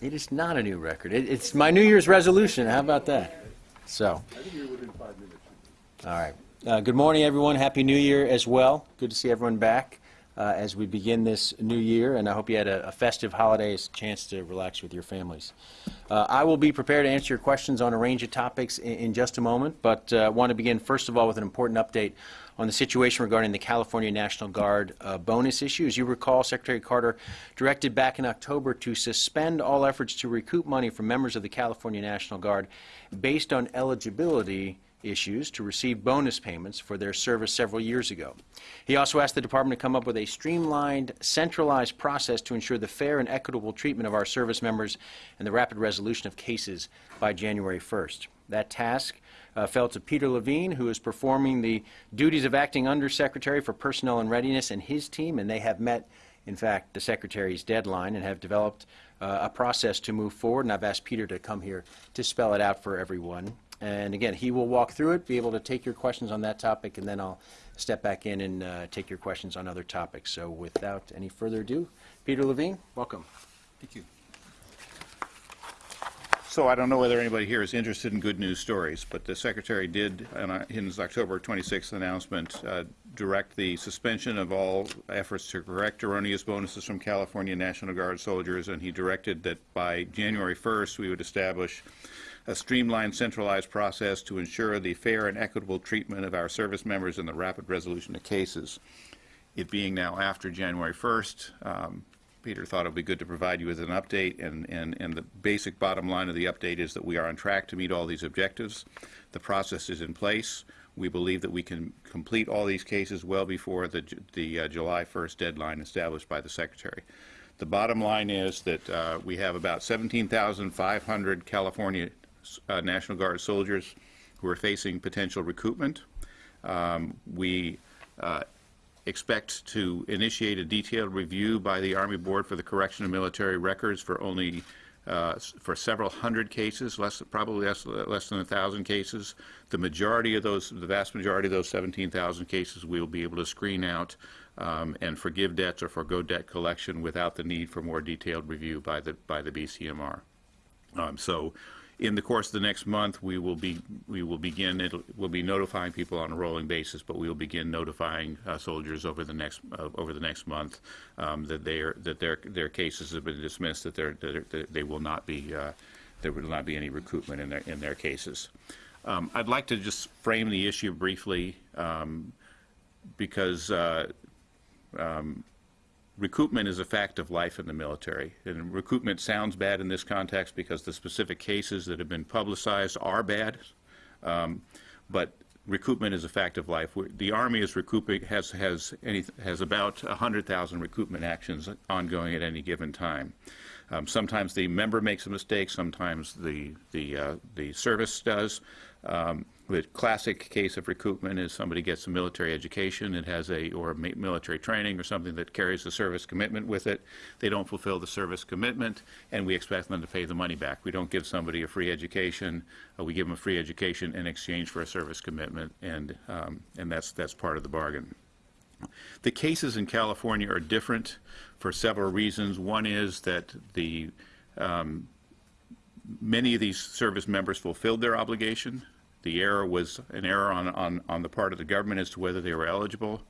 It is not a new record. It, it's my New Year's resolution. How about that? So. All right. Uh, good morning, everyone. Happy New Year as well. Good to see everyone back uh, as we begin this new year, and I hope you had a, a festive holidays chance to relax with your families. Uh, I will be prepared to answer your questions on a range of topics in, in just a moment, but uh, want to begin first of all with an important update on the situation regarding the California National Guard uh, bonus issue. As you recall, Secretary Carter directed back in October to suspend all efforts to recoup money from members of the California National Guard based on eligibility issues to receive bonus payments for their service several years ago. He also asked the Department to come up with a streamlined, centralized process to ensure the fair and equitable treatment of our service members and the rapid resolution of cases by January 1st. That task uh, fell to Peter Levine, who is performing the duties of acting Undersecretary for Personnel and Readiness and his team, and they have met, in fact, the Secretary's deadline and have developed uh, a process to move forward, and I've asked Peter to come here to spell it out for everyone. And again, he will walk through it, be able to take your questions on that topic, and then I'll step back in and uh, take your questions on other topics. So without any further ado, Peter Levine, welcome. Thank you. So I don't know whether anybody here is interested in good news stories, but the Secretary did, in his October 26th announcement, uh, direct the suspension of all efforts to correct erroneous bonuses from California National Guard soldiers, and he directed that by January 1st, we would establish a streamlined, centralized process to ensure the fair and equitable treatment of our service members and the rapid resolution of cases. It being now after January 1st, um, Peter thought it would be good to provide you with an update, and, and, and the basic bottom line of the update is that we are on track to meet all these objectives. The process is in place. We believe that we can complete all these cases well before the, the uh, July 1st deadline established by the Secretary. The bottom line is that uh, we have about 17,500 California uh, National Guard soldiers who are facing potential recoupment. Um, we uh, expect to initiate a detailed review by the Army Board for the Correction of Military Records for only uh, for several hundred cases, less probably less, less than a thousand cases. The majority of those, the vast majority of those 17,000 cases, we will be able to screen out um, and forgive debts or forego debt collection without the need for more detailed review by the by the BCMR. Um, so in the course of the next month, we will be we will begin it will be notifying people on a rolling basis, but we will begin notifying uh, soldiers over the next uh, over the next month um, that they are that their their cases have been dismissed, that, that, that they will not be uh, there will not be any recruitment in their in their cases. Um, I'd like to just frame the issue briefly um, because. Uh, um, recoupment is a fact of life in the military. And recoupment sounds bad in this context because the specific cases that have been publicized are bad. Um, but recoupment is a fact of life. The Army is recouping has has any, has about 100,000 recoupment actions ongoing at any given time. Um, sometimes the member makes a mistake. Sometimes the the uh, the service does. Um, the classic case of recoupment is somebody gets a military education, it has a, or a military training or something that carries a service commitment with it. They don't fulfill the service commitment, and we expect them to pay the money back. We don't give somebody a free education. Uh, we give them a free education in exchange for a service commitment, and, um, and that's, that's part of the bargain. The cases in California are different for several reasons. One is that the um, many of these service members fulfilled their obligation the error was an error on, on, on the part of the government as to whether they were eligible.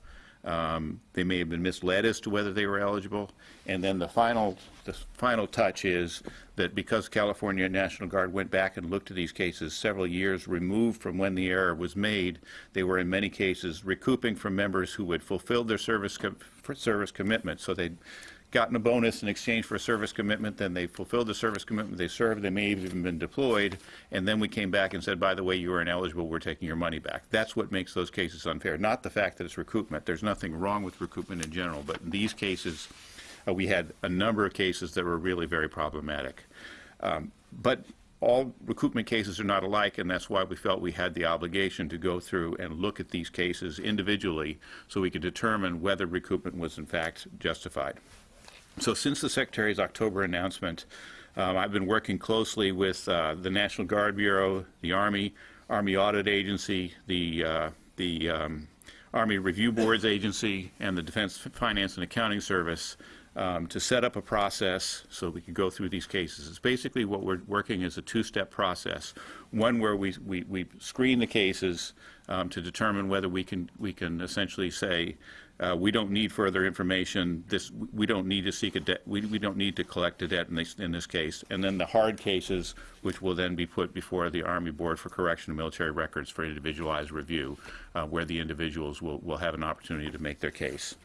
Um, they may have been misled as to whether they were eligible. And then the final, the final touch is that because California National Guard went back and looked at these cases several years removed from when the error was made, they were in many cases recouping from members who had fulfilled their service, com service commitment. So they gotten a bonus in exchange for a service commitment, then they fulfilled the service commitment, they served, they may have even been deployed, and then we came back and said, by the way, you are ineligible, we're taking your money back. That's what makes those cases unfair, not the fact that it's recoupment. There's nothing wrong with recoupment in general, but in these cases, uh, we had a number of cases that were really very problematic. Um, but all recoupment cases are not alike, and that's why we felt we had the obligation to go through and look at these cases individually so we could determine whether recoupment was in fact justified. So since the Secretary's October announcement, um, I've been working closely with uh, the National Guard Bureau, the Army, Army Audit Agency, the, uh, the um, Army Review Boards Agency and the Defense Finance and Accounting Service um, to set up a process so we could go through these cases. It's basically what we're working is a two-step process. One where we, we, we screen the cases um, to determine whether we can, we can essentially say, uh, we don't need further information, this, we don't need to seek a debt, we, we don't need to collect a debt in this, in this case. And then the hard cases, which will then be put before the Army Board for Correction of Military Records for individualized review, uh, where the individuals will, will have an opportunity to make their case.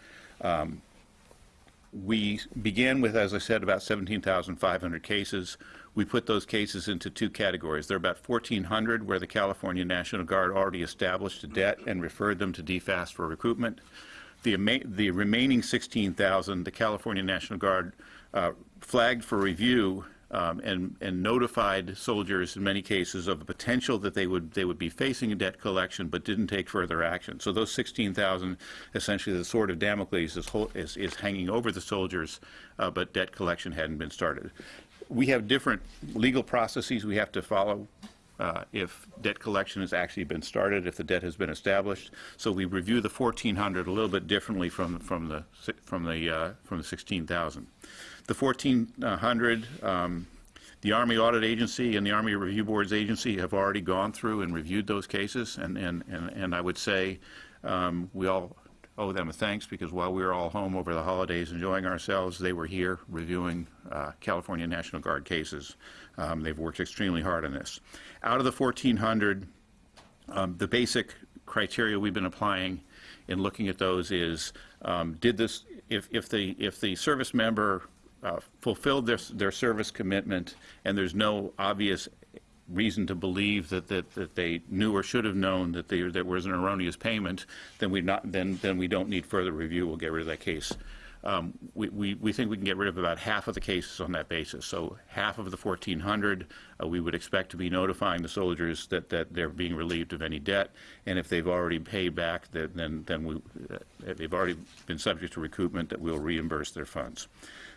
We began with, as I said, about 17,500 cases. We put those cases into two categories. There are about 1,400 where the California National Guard already established a debt and referred them to DFAS for recoupment. The, the remaining 16,000, the California National Guard uh, flagged for review um, and, and notified soldiers in many cases of the potential that they would, they would be facing a debt collection, but didn't take further action. So those 16,000, essentially the sword of Damocles is, is, is hanging over the soldiers, uh, but debt collection hadn't been started. We have different legal processes we have to follow uh, if debt collection has actually been started, if the debt has been established. So we review the 1,400 a little bit differently from, from the, from the, uh, from the 16,000. The 1,400, um, the Army Audit Agency and the Army Review Boards Agency have already gone through and reviewed those cases, and, and, and and I would say um, we all owe them a thanks, because while we were all home over the holidays enjoying ourselves, they were here reviewing uh, California National Guard cases. Um, They've worked extremely hard on this. Out of the 1,400, um, the basic criteria we've been applying in looking at those is, um, did this, if, if the, if the service member uh, fulfilled their, their service commitment and there's no obvious reason to believe that, that, that they knew or should have known that there, was an erroneous payment, then we not, then, then we don't need further review, we'll get rid of that case. Um, we, we, we think we can get rid of about half of the cases on that basis. So half of the 1,400, uh, we would expect to be notifying the soldiers that, that they're being relieved of any debt. And if they've already paid back, then, then we, uh, they've already been subject to recoupment, that we'll reimburse their funds.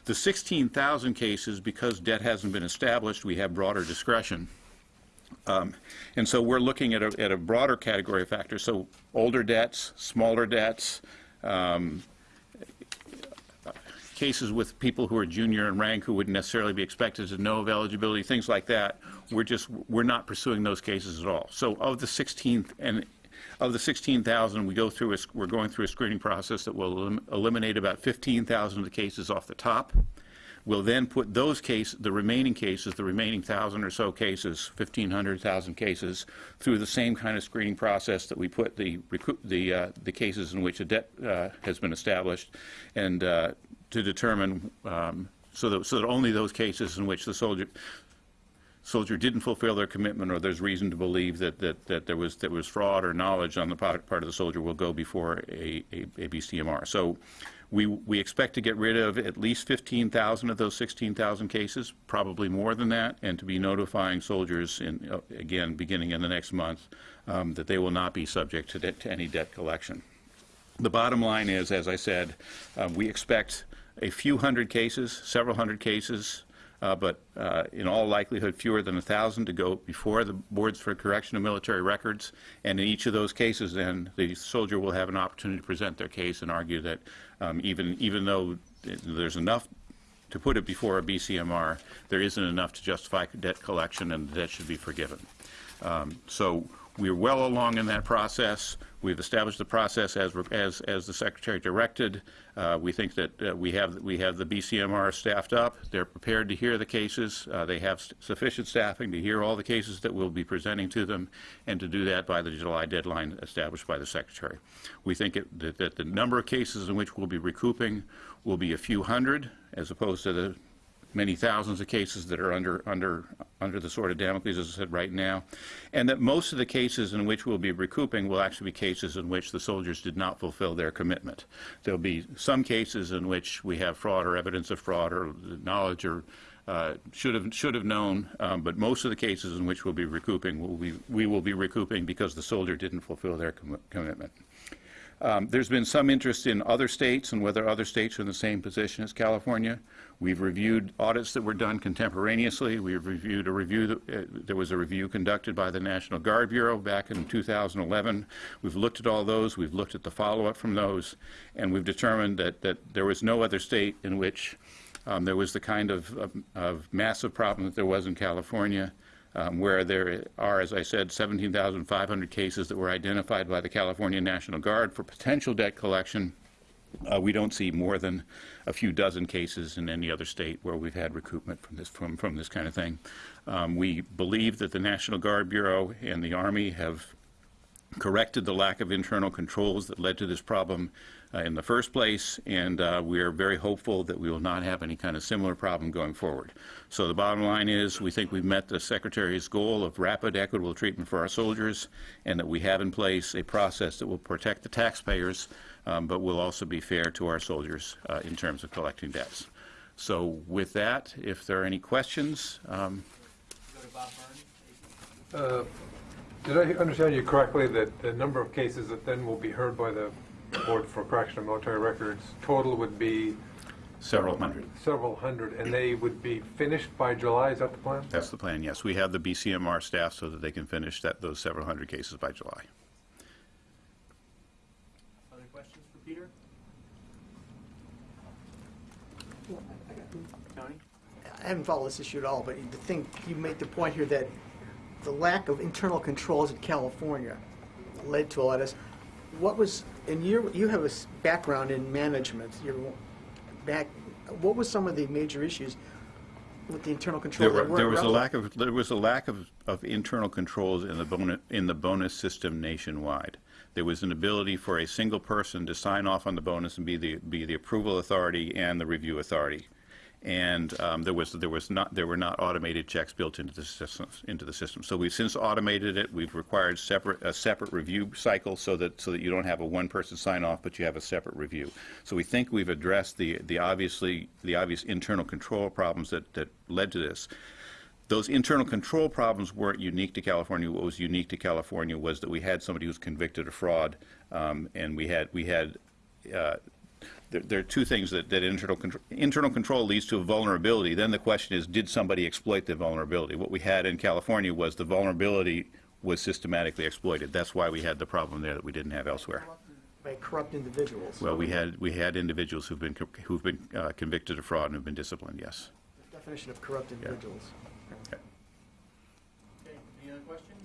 The 16,000 cases, because debt hasn't been established, we have broader discretion. Um, And so we're looking at a, at a broader category of factors, so older debts, smaller debts, um, cases with people who are junior in rank who wouldn't necessarily be expected to know of eligibility, things like that. We're just, we're not pursuing those cases at all. So of the 16th, and of the 16,000, we go through, a we're going through a screening process that will elim- eliminate about 15,000 of the cases off the top. We'll then put those cases, the remaining cases, the remaining 1,000 or so cases, 1,500, 1,000 cases, through the same kind of screening process that we put the, the, uh, the cases in which a debt uh, has been established, and uh, to determine, um, so that, so that only those cases in which the soldier, soldier didn't fulfill their commitment, or there's reason to believe that, that, that there was, there was fraud or knowledge on the part, of the soldier will go before a, a, a BCMR. So we, we expect to get rid of at least 15,000 of those 16,000 cases, probably more than that, and to be notifying soldiers in, uh, again, beginning in the next month, um, that they will not be subject to, to any debt collection. The bottom line is, as I said, uh, we expect a few hundred cases, several hundred cases, uh, but uh, in all likelihood, fewer than a 1,000 to go before the boards for correction of military records. And in each of those cases, then, the soldier will have an opportunity to present their case and argue that um, even, even though there's enough to put it before a BCMR, there isn't enough to justify debt collection, and the debt should be forgiven. Um, So we're well along in that process. We've established the process as, as, as the Secretary directed. Uh, We think that uh, we have, we have the BCMR staffed up. They're prepared to hear the cases. Uh, They have sufficient staffing to hear all the cases that we'll be presenting to them, and to do that by the July deadline established by the Secretary. We think it- that, that the number of cases in which we'll be recouping will be a few hundred, as opposed to the many thousands of cases that are under, under, under the sword of Damocles, as I said, right now, and that most of the cases in which we'll be recouping will actually be cases in which the soldiers did not fulfill their commitment. There'll be some cases in which we have fraud or evidence of fraud or knowledge or uh, should have, should have known, um, but most of the cases in which we'll be recouping, will be, we will be recouping because the soldier didn't fulfill their commi- commitment. Um, There's been some interest in other states and whether other states are in the same position as California. We've reviewed audits that were done contemporaneously. We've reviewed a review, that- uh, there was a review conducted by the National Guard Bureau back in 2011. We've looked at all those, we've looked at the follow-up from those, and we've determined that, that there was no other state in which um, there was the kind of, of- of massive problem that there was in California, um, where there are, as I said, 17,500 cases that were identified by the California National Guard for potential debt collection. Uh, We don't see more than a few dozen cases in any other state where we've had recoupment from this, from, from this kind of thing. Um, We believe that the National Guard Bureau and the Army have corrected the lack of internal controls that led to this problem in the first place, and uh, we are very hopeful that we will not have any kind of similar problem going forward. So the bottom line is, we think we've met the Secretary's goal of rapid, equitable treatment for our soldiers, and that we have in place a process that will protect the taxpayers, um, but will also be fair to our soldiers uh, in terms of collecting debts. So with that, if there are any questions, um, Uh, Did I understand you correctly that the number of cases that then will be heard by the Board for Correction of Military Records total would be several hundred. several hundred, and they would be finished by July? Is that the plan? That's the plan, yes. We have the BCMR staff so that they can finish that, those several hundred cases by July. Other questions for Peter? Tony? I haven't followed this issue at all, but the thing, you made the point here that the lack of internal controls in California led to a lot of this. What was, and you, you have a background in management, you're back, what was some of the major issues with the internal There controls were, there was a lack of, there was a lack of, of internal controls in the bonus, in the bonus system nationwide. There was an ability for a single person to sign off on the bonus and be the, be the approval authority and the review authority. And um, there was, there was not, there were not automated checks built into the system, into the system. So we've since automated it. We've required separate, a separate review cycle so that, so that you don't have a one-person sign-off, but you have a separate review. So we think we've addressed the, the obviously, the obvious internal control problems that, that led to this. Those internal control problems weren't unique to California. What was unique to California was that we had somebody who was convicted of fraud, um, and we had, we had, uh, there, there are two things that, that internal control, internal control leads to a vulnerability. Then the question is, did somebody exploit the vulnerability? What we had in California was the vulnerability was systematically exploited. That's why we had the problem there that we didn't have elsewhere. By corrupt individuals. Well, we had, we had individuals who've been, co- who've been uh, convicted of fraud and have been disciplined, yes. Definition of corrupt individuals. Okay, any other questions?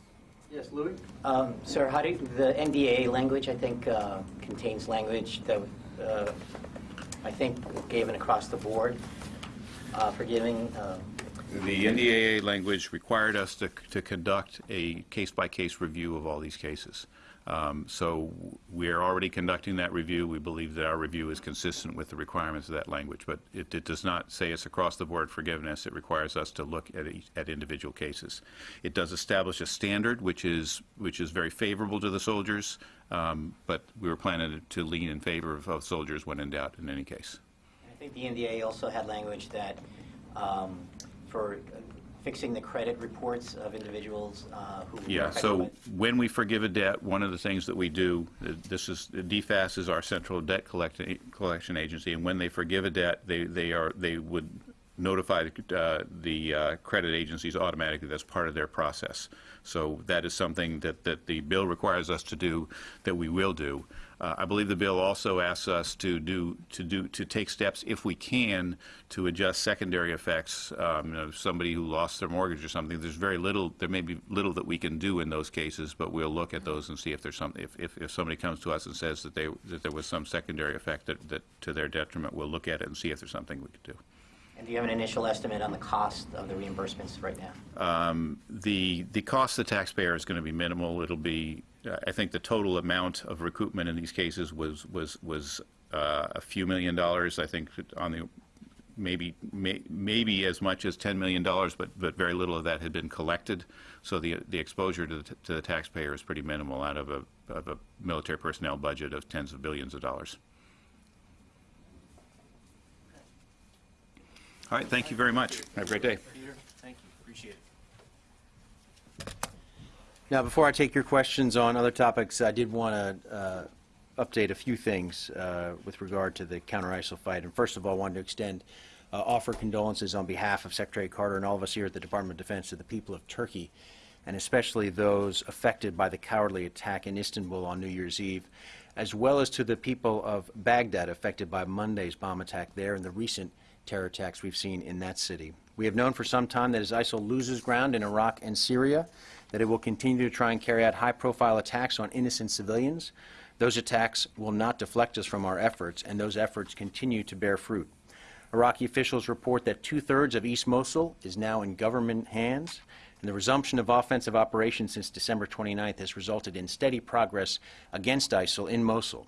Yes, Louis? Um, Sir, how do, you- the NDAA language, I think, uh, contains language that, uh, I think, given across the board uh, for giving, uh, The NDAA language required us to, to conduct a case-by-case review of all these cases. Um, So we are already conducting that review. We believe that our review is consistent with the requirements of that language. But it, it does not say it's across-the-board forgiveness. It requires us to look at, each- at individual cases. It does establish a standard, which is, which is very favorable to the soldiers, um, but we were planning to lean in favor of, of soldiers when in doubt in any case. I think the NDAA also had language that, um, for fixing the credit reports of individuals uh, who Yeah, so when we forgive a debt, one of the things that we do, this is, DFAS is our central debt collecti- collection agency, and when they forgive a debt, they, they are, they would notify uh, the uh, credit agencies automatically, that's part of their process. So that is something that, that the bill requires us to do, that we will do. Uh, I believe the bill also asks us to do, to do, to take steps, if we can, to adjust secondary effects. Um, you know, somebody who lost their mortgage or something, there's very little, there may be little that we can do in those cases, but we'll look at those and see if there's some, if, if, if somebody comes to us and says that they, that there was some secondary effect that, that, to their detriment, we'll look at it and see if there's something we could do. And do you have an initial estimate on the cost of the reimbursements right now? The, the cost to the taxpayer is going to be minimal. It'll be, I think the total amount of recoupment in these cases was, was, was uh, a few million dollars. I think on the, maybe, may- maybe as much as $10 million, but, but very little of that had been collected. So the, the exposure to the, to the taxpayer is pretty minimal out of a, of a military personnel budget of tens of billions of dollars. All right, thank you very much. Have a great day. Peter, thank you, appreciate it. Now, before I take your questions on other topics, I did want to update a few things uh, with regard to the counter-ISIL fight. And first of all, I wanted to extend, uh, offer condolences on behalf of Secretary Carter and all of us here at the Department of Defense to the people of Turkey, and especially those affected by the cowardly attack in Istanbul on New Year's Eve, as well as to the people of Baghdad affected by Monday's bomb attack there and the recent terror attacks we've seen in that city. We have known for some time that as ISIL loses ground in Iraq and Syria, that it will continue to try and carry out high-profile attacks on innocent civilians. Those attacks will not deflect us from our efforts, and those efforts continue to bear fruit. Iraqi officials report that two-thirds of East Mosul is now in government hands, and the resumption of offensive operations since December 29th has resulted in steady progress against ISIL in Mosul.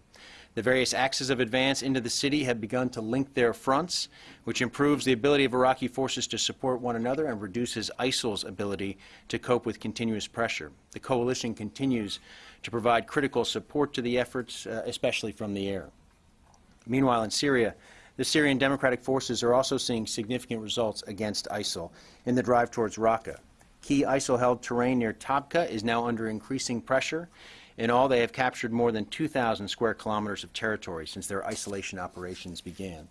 The various axes of advance into the city have begun to link their fronts, which improves the ability of Iraqi forces to support one another and reduces ISIL's ability to cope with continuous pressure. The coalition continues to provide critical support to the efforts, uh, especially from the air. Meanwhile, in Syria, the Syrian Democratic Forces are also seeing significant results against ISIL in the drive towards Raqqa. Key ISIL-held terrain near Tabqa is now under increasing pressure. In all, they have captured more than 2,000 square kilometers of territory since their isolation operations began.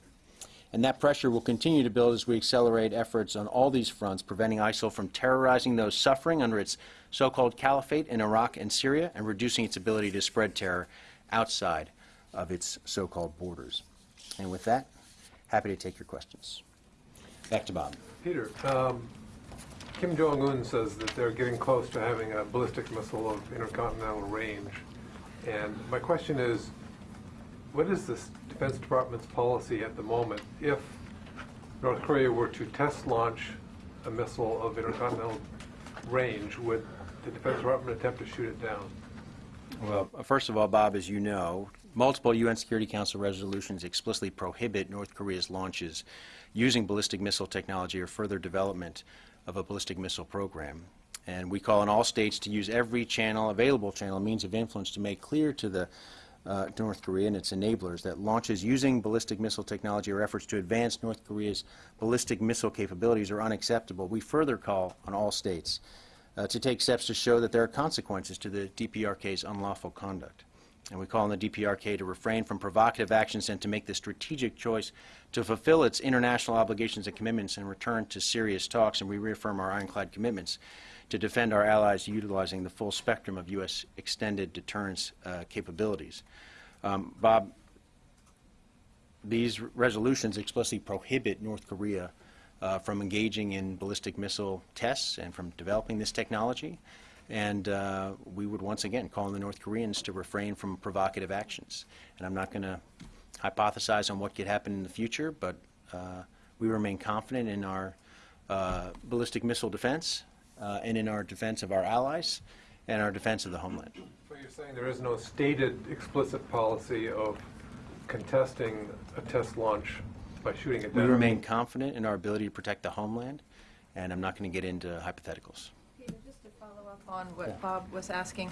And that pressure will continue to build as we accelerate efforts on all these fronts, preventing ISIL from terrorizing those suffering under its so-called caliphate in Iraq and Syria and reducing its ability to spread terror outside of its so-called borders. And with that, happy to take your questions. Back to Bob. Peter, um, Kim Jong-un says that they're getting close to having a ballistic missile of intercontinental range. And my question is, what is the Defense Department's policy at the moment if North Korea were to test launch a missile of intercontinental range? Would the Defense Department attempt to shoot it down? Well, first of all, Bob, as you know, multiple UN Security Council resolutions explicitly prohibit North Korea's launches using ballistic missile technology or further development of a ballistic missile program. And we call on all states to use every channel, available channel, means of influence to make clear to the uh, North Korea and its enablers that launches using ballistic missile technology or efforts to advance North Korea's ballistic missile capabilities are unacceptable. We further call on all states uh, to take steps to show that there are consequences to the DPRK's unlawful conduct. And we call on the DPRK to refrain from provocative actions and to make the strategic choice to fulfill its international obligations and commitments and return to serious talks. And we reaffirm our ironclad commitments to defend our allies utilizing the full spectrum of U.S. extended deterrence uh, capabilities. Um, Bob, these resolutions explicitly prohibit North Korea uh, from engaging in ballistic missile tests and from developing this technology. And uh, we would once again call on the North Koreans to refrain from provocative actions. And I'm not going to hypothesize on what could happen in the future, but uh, we remain confident in our uh, ballistic missile defense uh, and in our defense of our allies and our defense of the homeland. So you're saying there is no stated explicit policy of contesting a test launch by shooting it We down? remain confident in our ability to protect the homeland, and I'm not going to get into hypotheticals. Peter, just to follow up on what Bob was asking,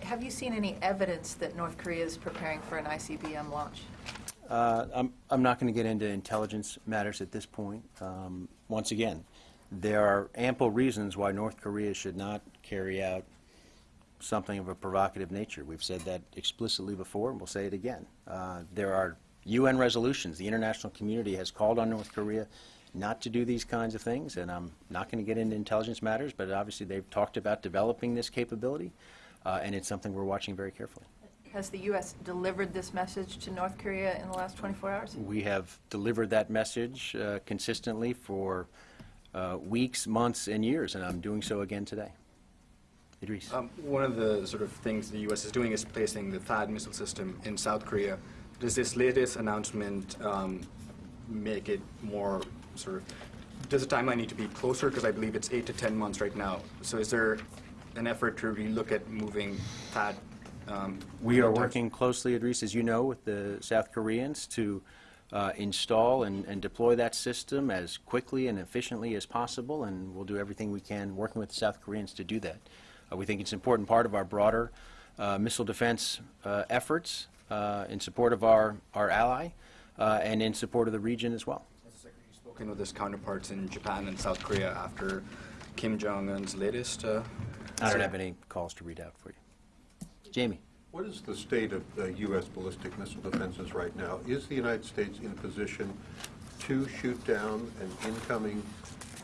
have you seen any evidence that North Korea is preparing for an ICBM launch? Uh, I'm, I'm not going to get into intelligence matters at this point. Um, once again, there are ample reasons why North Korea should not carry out something of a provocative nature. We've said that explicitly before, and we'll say it again. Uh, there are UN resolutions. The international community has called on North Korea not to do these kinds of things, and I'm not going to get into intelligence matters, but obviously they've talked about developing this capability, uh, and it's something we're watching very carefully. Has the U.S. delivered this message to North Korea in the last 24 hours? We have delivered that message uh, consistently for uh, weeks, months, and years, and I'm doing so again today. Idris. Um, one of the sort of things the U.S. is doing is placing the THAAD missile system in South Korea. Does this latest announcement um, make it more sort of, does the timeline need to be closer? Because I believe it's eight to 10 months right now. So is there an effort to relook at moving that? Um, We are working closely, Idris, as you know, with the South Koreans to uh, install and, and deploy that system as quickly and efficiently as possible, and we'll do everything we can working with the South Koreans to do that. Uh, we think it's an important part of our broader uh, missile defense uh, efforts uh, in support of our, our ally uh, and in support of the region as well. Has the Secretary spoken with his counterparts in Japan and South Korea after Kim Jong-un's latest? Uh, I don't have any calls to read out for you. Jamie. What is the state of the U.S. ballistic missile defenses right now? Is the United States in a position to shoot down an incoming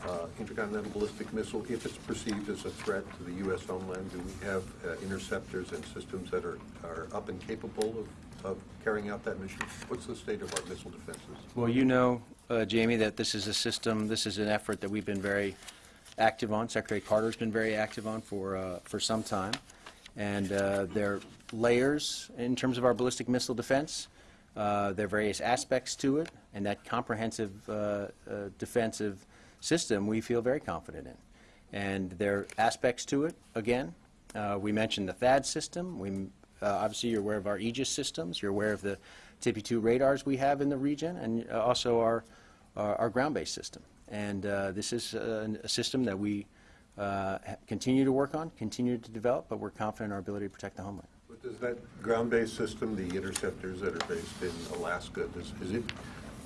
uh, intercontinental ballistic missile if it's perceived as a threat to the U.S. homeland? Do we have uh, interceptors and systems that are, are up and capable of, of carrying out that mission? What's the state of our missile defenses? Well, you know, uh, Jamie, that this is a system, this is an effort that we've been very active on. Secretary Carter's been very active on for, uh, for some time. And uh, there are layers in terms of our ballistic missile defense. Uh, There are various aspects to it, and that comprehensive uh, uh, defensive system, we feel very confident in. And there are aspects to it, again. We mentioned the THAAD system. We, obviously, you're aware of our Aegis systems. You're aware of the TPY-2 radars we have in the region, and also our, our our ground-based system. And uh, this is uh, a system that we uh, continue to work on, continue to develop, but we're confident in our ability to protect the homeland. But Does that ground-based system, the interceptors that are based in Alaska, does, is it,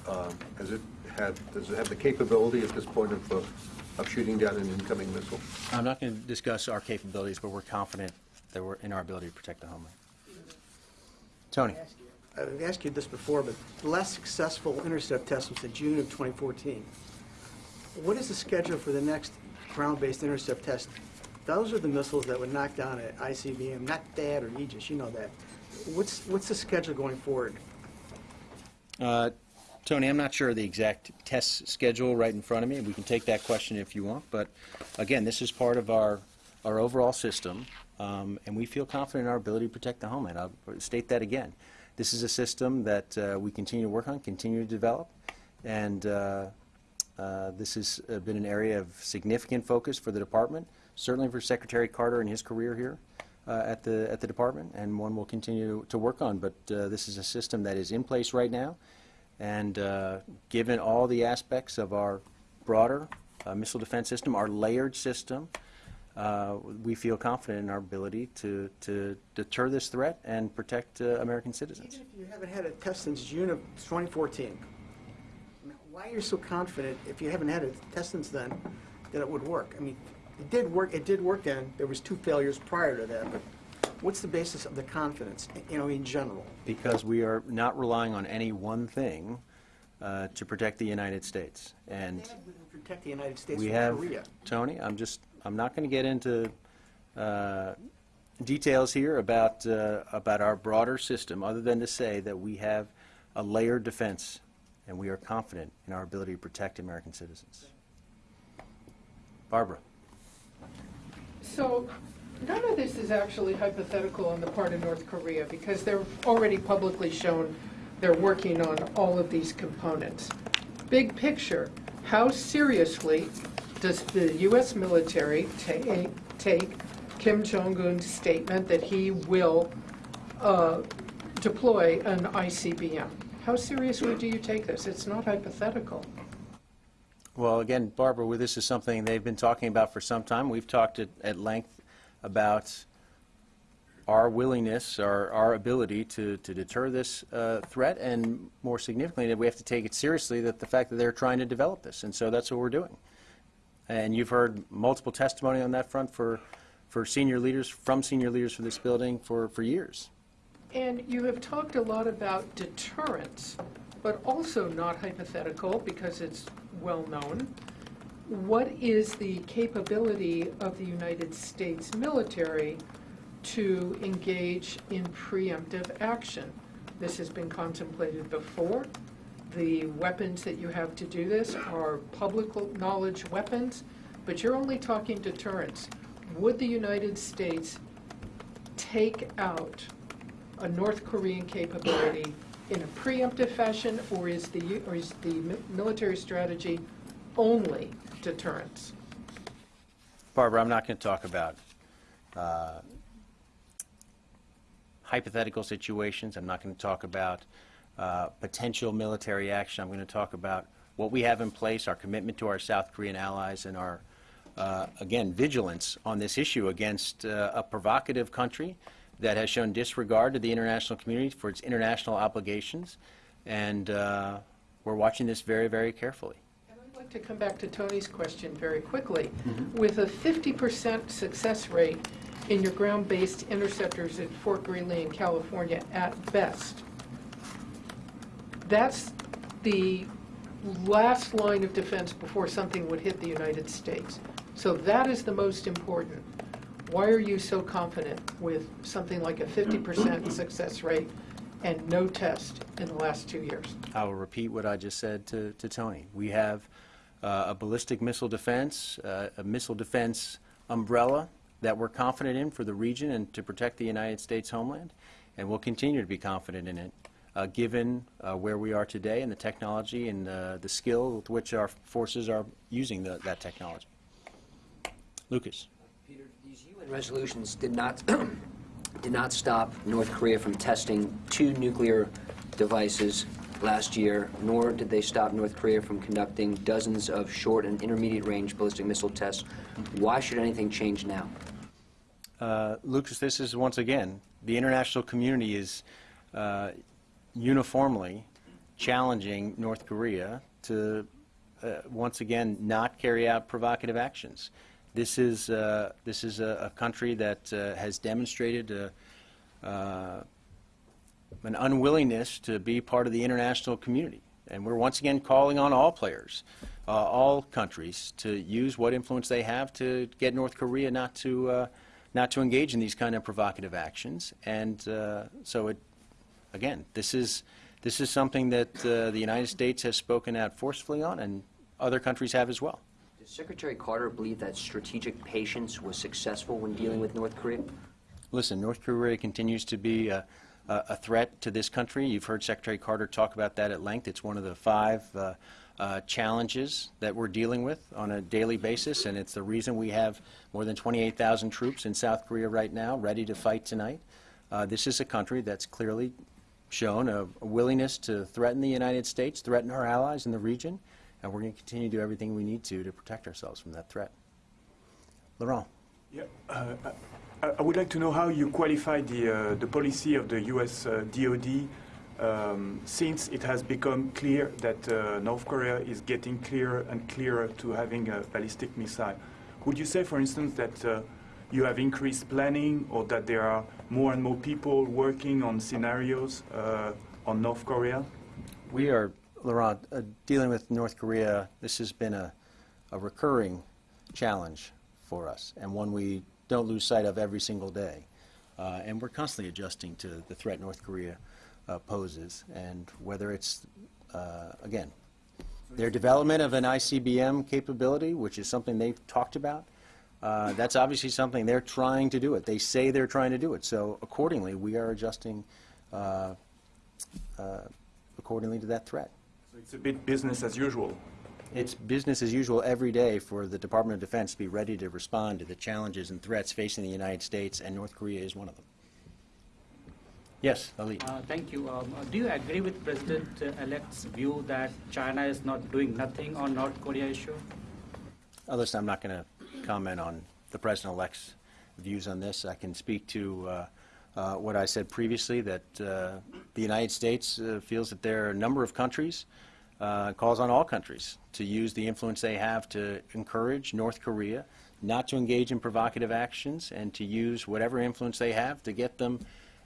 um, has it had, does it have the capability at this point of, uh, of shooting down an incoming missile? I'm not going to discuss our capabilities, but we're confident that we're in our ability to protect the homeland. Tony? I've asked you this before, but the last successful intercept test was in June of 2014. What is the schedule for the next ground-based intercept test? Those are the missiles that would knock down an ICBM, not THAAD or Aegis, you know that. What's, what's the schedule going forward? Uh, Tony, I'm not sure of the exact test schedule right in front of me. We can take that question if you want, but again, this is part of our, our overall system, um, and we feel confident in our ability to protect the homeland. I'll state that again. This is a system that uh, we continue to work on, continue to develop, and uh, uh, this has uh, been an area of significant focus for the department, certainly for Secretary Carter and his career here at the at the department, and one we'll continue to work on. But this is a system that is in place right now, and given all the aspects of our broader missile defense system, our layered system, uh, we feel confident in our ability to to deter this threat and protect uh, American citizens. Even if you haven't had a test since June of 2014, why are you so confident, if you haven't had a test since then, that it would work? I mean, it did work, it did work then, there was two failures prior to that, but what's the basis of the confidence, you know, in general? because we are not relying on any one thing uh, to protect the United States. And Protect the United States we from have, Korea. Tony, I'm just, I'm not going to get into uh, details here about, uh, about our broader system, other than to say that we have a layered defense, and we are confident in our ability to protect American citizens. Barbara? So none of this is actually hypothetical on the part of North Korea because they're already publicly shown they're working on all of these components. Big picture, how seriously does the U.S. military ta- take Kim Jong-un's statement that he will uh, deploy an ICBM? How seriously do you take this? It's not hypothetical. Well, again, Barbara, this is something they've been talking about for some time. We've talked at, at length about our willingness, our, our ability to, to deter this uh, threat, and more significantly, that we have to take it seriously, that the fact that they're trying to develop this. And so that's what we're doing. And you've heard multiple testimony on that front for, for senior leaders, from senior leaders for this building for, for years. And you have talked a lot about deterrence, but also not hypothetical because it's well-known. What is the capability of the United States military to engage in preemptive action? This has been contemplated before. The weapons that you have to do this are public knowledge weapons, but you're only talking deterrence. Would the United States take out a North Korean capability in a preemptive fashion, or is the, or is the military strategy only deterrence? Barbara, I'm not going to talk about uh, hypothetical situations. I'm not going to talk about uh, potential military action. I'm going to talk about what we have in place, our commitment to our South Korean allies, and our, uh, again, vigilance on this issue against uh, a provocative country that has shown disregard to the international community for its international obligations. And uh, we're watching this very, very carefully. And I'd like to come back to Tony's question very quickly. With a 50% success rate in your ground-based interceptors at Fort Greely in California at best, that's the last line of defense before something would hit the United States. So that is the most important. Why are you so confident with something like a 50% success rate and no test in the last two years? I will repeat what I just said to, to Tony. We have uh, a ballistic missile defense, uh, a missile defense umbrella that we're confident in for the region and to protect the United States homeland, and we'll continue to be confident in it, given uh, where we are today and the technology and uh, the skill with which our forces are using the, that technology. Lucas. Peter, these UN resolutions did not, did not stop North Korea from testing two nuclear devices last year, nor did they stop North Korea from conducting dozens of short and intermediate-range ballistic missile tests. Why should anything change now? Uh, Lucas, this is once again, the international community is uh, uniformly challenging North Korea to uh, once again not carry out provocative actions. This is uh, this is a, a country that uh, has demonstrated uh, uh, an unwillingness to be part of the international community, and we're once again calling on all players, uh, all countries, to use what influence they have to get North Korea not to not to engage in these kind of provocative actions. And so, it again, this is this is something that uh, the United States has spoken out forcefully on, and other countries have as well. Does Secretary Carter believe that strategic patience was successful when dealing with North Korea? Listen, North Korea continues to be a, a a threat to this country. You've heard Secretary Carter talk about that at length. It's one of the five uh, uh, challenges that we're dealing with on a daily basis, and it's the reason we have more than 28,000 troops in South Korea right now, ready to fight tonight. Uh, this is a country that's clearly shown a, a willingness to threaten the United States, threaten our allies in the region, and we're going to continue to do everything we need to to protect ourselves from that threat. Laurent. Yeah, uh, I would like to know how you qualify the, uh, the policy of the US uh, DoD um, since it has become clear that uh, North Korea is getting clearer and clearer to having a ballistic missile. Would you say, for instance, that uh, you have increased planning or that there are more and more people working on scenarios uh, on North Korea? We are, Laurent, uh, dealing with North Korea, this has been a, a recurring challenge for us, and one we don't lose sight of every single day. Uh, and we're constantly adjusting to the threat North Korea uh, poses, and whether it's, uh, again, their development of an ICBM capability, which is something they've talked about, uh, that's obviously something they're trying to do it. They say they're trying to do it. So accordingly, we are adjusting uh, uh, accordingly to that threat. So it's a bit business as usual. It's business as usual every day for the Department of Defense to be ready to respond to the challenges and threats facing the United States, and North Korea is one of them. Yes, Ali. Uh, Thank you. Um, uh, Do you agree with President-elect's view that China is not doing nothing on North Korea issue? Uh, Listen, I'm not going to comment on the President-elect's views on this. I can speak to uh, uh, what I said previously, that uh, the United States uh, feels that there are a number of countries, uh, calls on all countries to use the influence they have to encourage North Korea not to engage in provocative actions and to use whatever influence they have to get them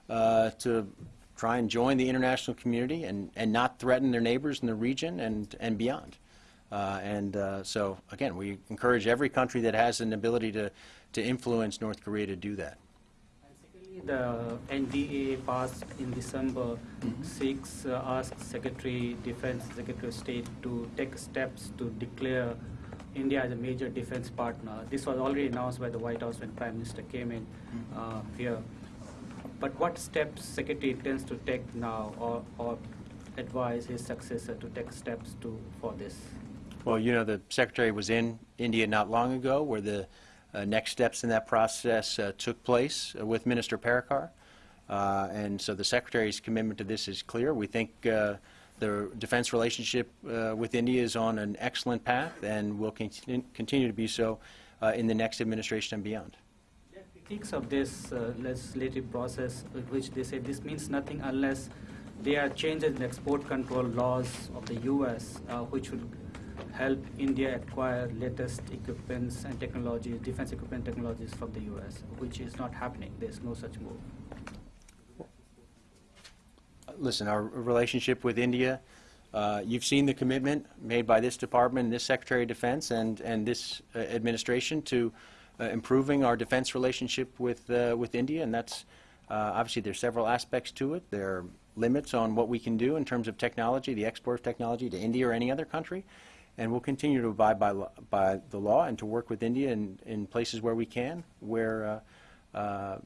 to try and join the international community and, and not threaten their neighbors in the region and, and beyond. Uh, and uh, so, again, we encourage every country that has an ability to, to influence North Korea to do that. The NDAA passed in December 6 uh, asked Secretary Defense, Secretary of State to take steps to declare India as a major defense partner. This was already announced by the White House when Prime Minister came in uh, here. But what steps Secretary intends to take now or, or advise his successor to take steps to, for this? Well, you know, the Secretary was in India not long ago, where the uh, next steps in that process uh, took place uh, with Minister Parrikar. Uh, and so the Secretary's commitment to this is clear. We think uh, the defense relationship uh, with India is on an excellent path and will continue, continue to be so in the next administration and beyond. There are of this legislative process, which they say this means nothing unless there are changes in export control laws of the U.S., which will help India acquire latest equipments and technologies, defense equipment technologies from the US, which is not happening. There's no such move. Listen, our relationship with India, uh, you've seen the commitment made by this department, this Secretary of Defense, and, and this uh, administration to uh, improving our defense relationship with, uh, with India, and that's, uh, obviously, there's several aspects to it. There are limits on what we can do in terms of technology, the export of technology to India or any other country, and we'll continue to abide by, by the law and to work with India in, in places where we can, where uh, uh,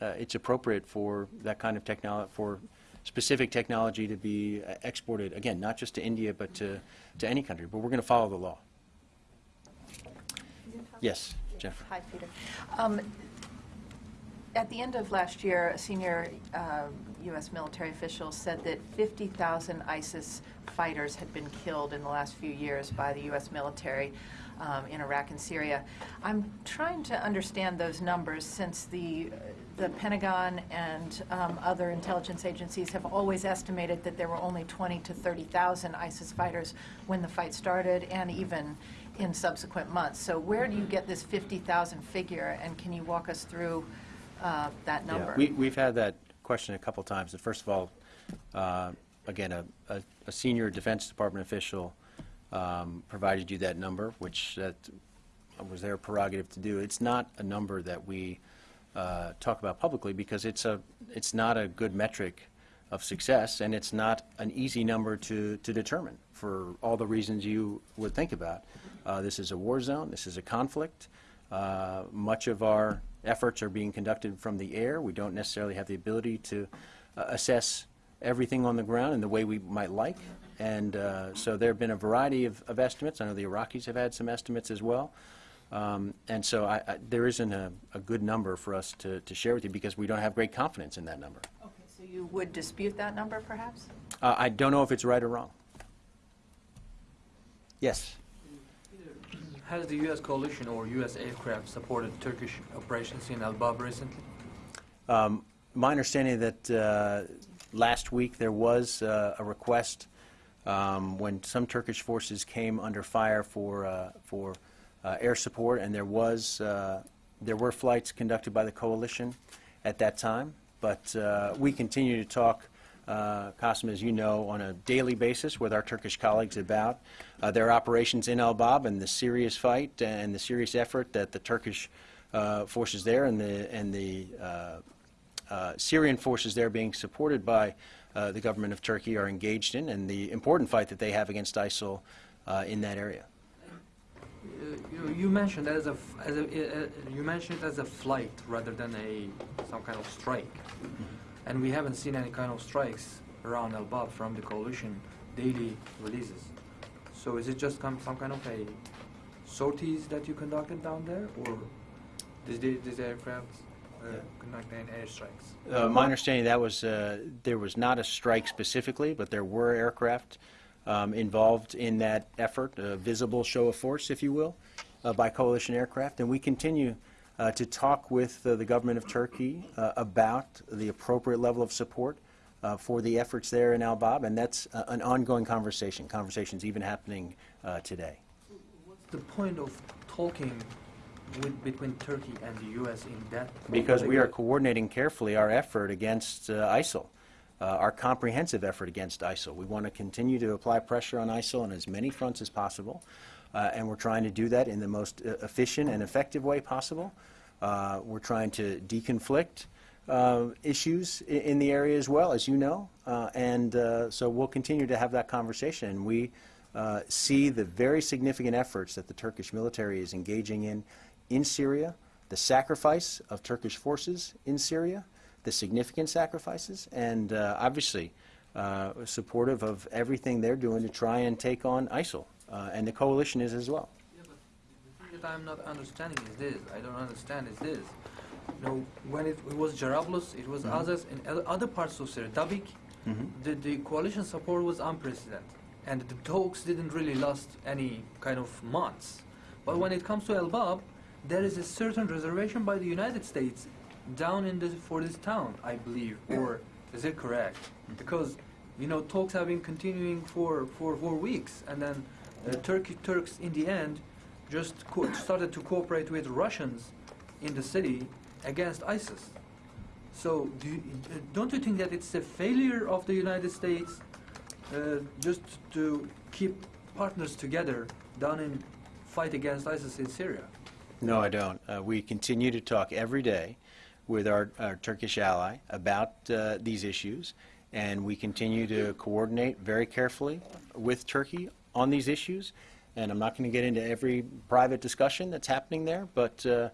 uh, it's appropriate for that kind of technology, for specific technology to be uh, exported, again, not just to India, but to, to any country. But we're going to follow the law. Yes, Jennifer. Hi, Peter. Um, At the end of last year, a senior uh, U.S. military official said that 50,000 ISIS fighters had been killed in the last few years by the U.S. military um, in Iraq and Syria. I'm trying to understand those numbers since the, the Pentagon and um, other intelligence agencies have always estimated that there were only 20 to 30,000 ISIS fighters when the fight started and even in subsequent months. So where do you get this 50,000 figure, and can you walk us through uh, that Yeah, number? We, we've had that question a couple times. And First of all, uh, again, a, a, a senior Defense Department official um, provided you that number, which that was their prerogative to do. It's not a number that we uh, talk about publicly because it's a, it's not a good metric of success, and it's not an easy number to, to determine for all the reasons you would think about. Uh, This is a war zone, this is a conflict. Uh, Much of our efforts are being conducted from the air. We don't necessarily have the ability to uh, assess everything on the ground in the way we might like. And uh, so there have been a variety of, of estimates. I know the Iraqis have had some estimates as well. Um, and so I, I, there isn't a, a good number for us to, to share with you because we don't have great confidence in that number. Okay, so you would dispute that number, perhaps? Uh, I don't know if it's right or wrong. Yes. Has the U.S. coalition or U.S. aircraft supported Turkish operations in Al-Bab recently? Um, My understanding that uh, last week there was uh, a request um, when some Turkish forces came under fire for, uh, for uh, air support, and there was, uh, there were flights conducted by the coalition at that time. But uh, we continue to talk, uh, Qasim, as you know, on a daily basis with our Turkish colleagues about uh, their operations in Al-Bab and the serious fight and the serious effort that the Turkish uh, forces there and the, and the uh, uh, Syrian forces there being supported by uh, the government of Turkey are engaged in, and the important fight that they have against ISIL uh, in that area. You, you mentioned as a, as a you mentioned it as a flight rather than a some kind of strike, and we haven't seen any kind of strikes around Al-Bab from the coalition daily releases. So is it just come, some kind of a sorties that you conducted down there, or did the- these aircraft uh, conduct any airstrikes? Uh, my understanding that was uh, there was not a strike specifically, but there were aircraft um, involved in that effort, a visible show of force, if you will, uh, by coalition aircraft, and we continue uh, to talk with uh, the government of Turkey uh, about the appropriate level of support uh, for the efforts there in Al Bab, and that's uh, an ongoing conversation. Conversations even happening uh, today. What's the point of talking with, between Turkey and the U.S. in that? Because we are coordinating carefully our effort against uh, ISIL, uh, our comprehensive effort against ISIL. We want to continue to apply pressure on ISIL on as many fronts as possible, uh, and we're trying to do that in the most uh, efficient and effective way possible. Uh, We're trying to deconflict uh, issues i- in the area as well, as you know, Uh, and uh, so we'll continue to have that conversation. And we uh, see the very significant efforts that the Turkish military is engaging in in Syria, the sacrifice of Turkish forces in Syria, the significant sacrifices, and uh, obviously supportive of everything they're doing to try and take on ISIL. And the coalition is as well. Yeah, but the thing that I'm not understanding is this. I don't understand is this. You know, when it, it was Jarablus, it was mm-hmm. others in other- parts of Syria, Dabiq, mm-hmm. the, the coalition support was unprecedented. And the talks didn't really last any kind of months. But mm-hmm. when it comes to El Bab, there is a certain reservation by the United States down in this for this town, I believe. Or is it correct? Because you know talks have been continuing for for four weeks, and then Uh, Turkey Turks in the end just started to cooperate with Russians in the city against ISIS. So do you, don't you think that it's a failure of the United States uh, just to keep partners together down in fight against ISIS in Syria? No, I don't. Uh, we continue to talk every day with our, our Turkish ally about uh, these issues, and we continue to coordinate very carefully with Turkey on these issues. And I'm not going to get into every private discussion that's happening there, but uh,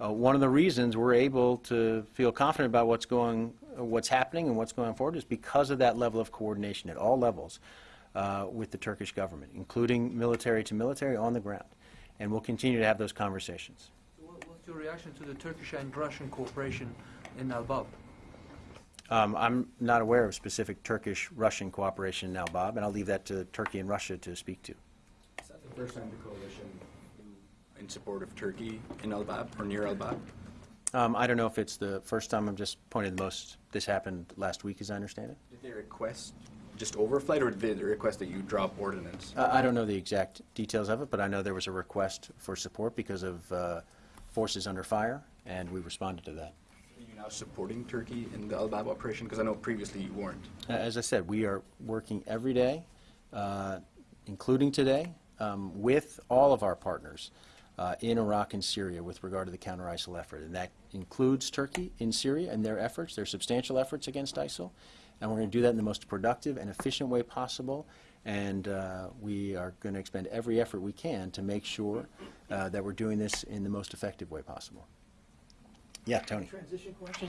uh, one of the reasons we're able to feel confident about what's going, what's happening and what's going forward is because of that level of coordination at all levels uh, with the Turkish government, including military to military on the ground. And we'll continue to have those conversations. What's your reaction to the Turkish and Russian cooperation in Al Bab? Um, I'm not aware of specific Turkish-Russian cooperation now, Bob, and I'll leave that to Turkey and Russia to speak to. First time the coalition in support of Turkey in Al Bab or near Al Bab? Um, I don't know if it's the first time, I'm just pointing the most, this happened last week, as I understand it. Did they request just overflight, or did they request that you drop ordnance? I I don't know the exact details of it, but I know there was a request for support because of uh, forces under fire, and we responded to that. Are you now supporting Turkey in the Al Bab operation? Because I know previously you weren't. Uh, As I said, we are working every day, uh, including today, um, with all of our partners uh, in Iraq and Syria with regard to the counter-ISIL effort. And that includes Turkey in Syria and their efforts, their substantial efforts against ISIL. And we're going to do that in the most productive and efficient way possible. And uh, we are going to expend every effort we can to make sure uh, that we're doing this in the most effective way possible. Yeah, Tony. Transition question?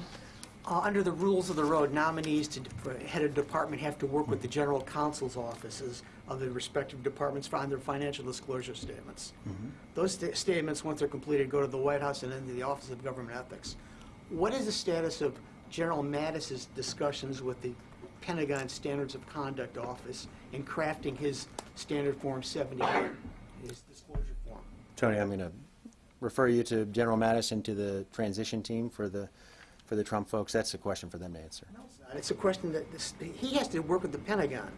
Uh, Under the rules of the road, nominees to, head of department have to work with the general counsel's offices of the respective departments on their financial disclosure statements. Those sta- statements, once they're completed, go to the White House and then to the Office of Government Ethics. What is the status of General Mattis's discussions with the Pentagon Standards of Conduct Office in crafting his Standard Form 78, his disclosure form? Tony, I'm going to refer you to General Mattis and to the transition team for the, for the Trump folks. That's a question for them to answer. No, it's not. It's a question that, this- he has to work with the Pentagon,